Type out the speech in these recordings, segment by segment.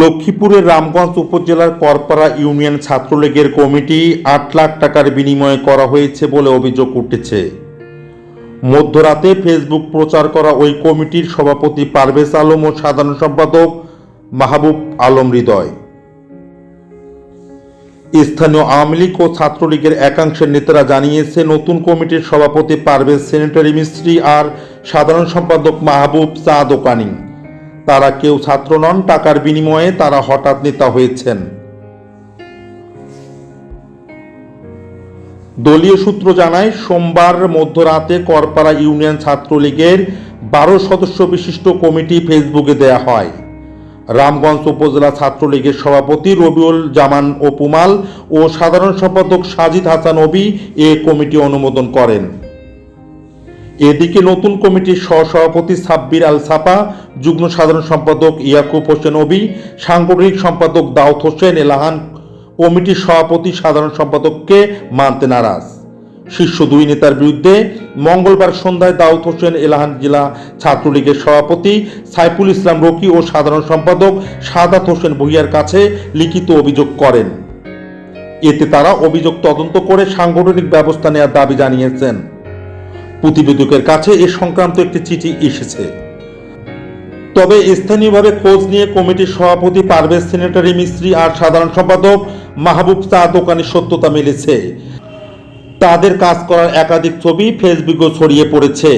লক্ষ্মীপুরের রামগঞ্জ উপজেলার করপাড়া ইউনিয়ন ছাত্রলীগের কমিটি আট লাখ টাকার বিনিময়ে করা হয়েছে বলে অভিযোগ উঠেছে। মধ্যরাতে ফেসবুক প্রচার করা ওই কমিটির সভাপতি পারভেজ আলম ও সাধারণ সম্পাদক মাহবুব আলম হৃদয়। স্থানীয় আওয়ামী লীগ ও ছাত্রলীগের একাংশের নেতারা জানিয়েছে, নতুন কমিটির সভাপতি পারভেজ সেনেটারি মিস্ত্রি আর সাধারণ সম্পাদক মাহবুব চা দোকানি তারা কেউ ছাত্র নন, টাকার বিনিময়ে তারা হঠাৎ নেতা হয়েছেন। দলীয় সূত্র জানায়, সোমবার মধ্যরাতে করপাড়া ইউনিয়ন ছাত্রলীগের বারো সদস্য বিশিষ্ট কমিটি ফেসবুকে দেয়া হয়। রামগঞ্জ উপজেলা ছাত্রলীগের সভাপতি রবিউল জামান ওপুমাল ও সাধারণ সম্পাদক সাজিদ হাসান অবি এ কমিটি অনুমোদন করেন। এদিকে নতুন কমিটির সহসভাপতি সাব্বির আল সাপা যুগ্ম সাধারণ সম্পাদক ইয়াকুব হোসেন অবি সাংগঠনিক সম্পাদক দাউদ হোসেন এলাহান, কমিটির সভাপতি সাধারণ সম্পাদককে মানতে নারাজ। শীর্ষ দুই নেতার বিরুদ্ধে মঙ্গলবার সন্ধ্যায় দাউদ হোসেন এলাহান জেলা ছাত্রলীগের সভাপতি সাইফুল ইসলাম রকি ও সাধারণ সম্পাদক সাদাত হোসেন ভুইয়ার কাছে লিখিত অভিযোগ করেন। এতে তারা অভিযোগ তদন্ত করে সাংগঠনিক ব্যবস্থা নেওয়ার দাবি জানিয়েছেন। প্রতিবেদকের কাছে এ সংক্রান্ত একটি চিঠি এসেছে। তবে স্থানীয়ভাবে খোঁজ নিয়ে কমিটির সভাপতি পারভেজ সেনেটারি মিস্ত্রি আর সাধারণ সম্পাদক মাহবুব চা দোকানের সত্যতা মিলেছে। তাদের কাজ করার একাধিক ছবি ফেসবুকে ছড়িয়ে পড়েছে।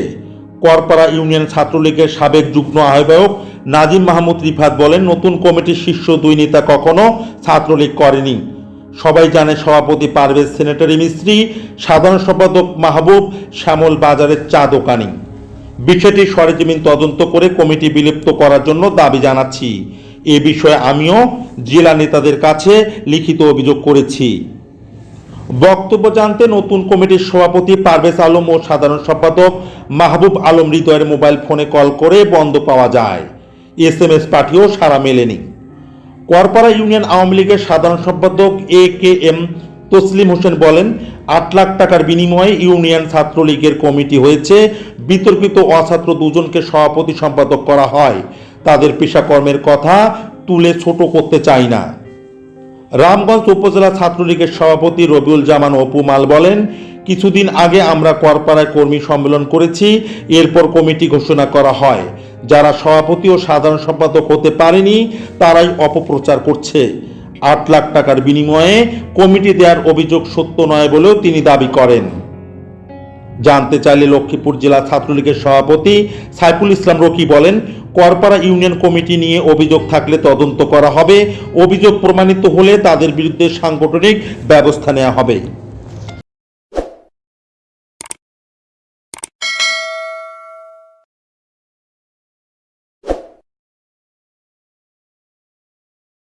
করপাড়া ইউনিয়ন ছাত্রলীগের সাবেক যুগ্ম আহ্বায়ক নাজিম মাহমুদ রিফাত বলেন, নতুন কমিটির শীর্ষ দুই নেতা কখনো ছাত্রলীগ করেনি। সবাই জানে সভাপতি পারভেজ সেনেটারি মিস্ত্রি, সাধারণ সম্পাদক মাহবুব, শ্যামল বাজারের চা দোকানি। বিষয়টি সরেজমিন তদন্ত করে কমিটি বিলুপ্ত করার জন্য দাবি জানাচ্ছি। এ বিষয়ে আমিও জেলা নেতাদের কাছে লিখিত অভিযোগ করেছি। বক্তব্য জানতে নতুন কমিটির সভাপতি পারভেজ আলম ও সাধারণ সম্পাদক মাহবুব আলম হৃদয়ের মোবাইল ফোনে কল করে বন্ধ পাওয়া যায়। এস এম এস পাঠিয়েও সারা মেলেনি। করপাড়া ইউনিয়ন আওয়ামী লীগের সাধারণ সম্পাদক A K M Taslim Hossain বলেন, আট লাখ টাকার বিনিময়ে ইউনিয়ন ছাত্রলীগের কমিটি হয়েছে বিতর্কিত অছাত্র দুজনকে সভাপতি সম্পাদক করা হয়। তাদের পেশাকর্মের কথা তুলে ছোট করতে চাই না। রামগঞ্জ উপজেলা ছাত্রলীগের সভাপতি রবিউল জামান অপু মাল বলেন, কিছুদিন আগে আমরা করপাড়ায় কর্মী সম্মেলন করেছি, এরপর কমিটি ঘোষণা করা হয়। যারা সভাপতি ও সাধারণ সম্পাদক হতে পারেনি, তারাই অপপ্রচার করছে। আট লাখ টাকার বিনিময়ে কমিটি দেওয়ার অভিযোগ সত্য নয় বলেও তিনি দাবি করেন। জানতে চাইলে লক্ষ্মীপুর জেলা ছাত্রলীগের সভাপতি সাইফুল ইসলাম রকি বলেন, করপাড়া ইউনিয়ন কমিটি নিয়ে অভিযোগ থাকলে তদন্ত করা হবে। অভিযোগ প্রমাণিত হলে তাদের বিরুদ্ধে সাংগঠনিক ব্যবস্থা নেওয়া হবে।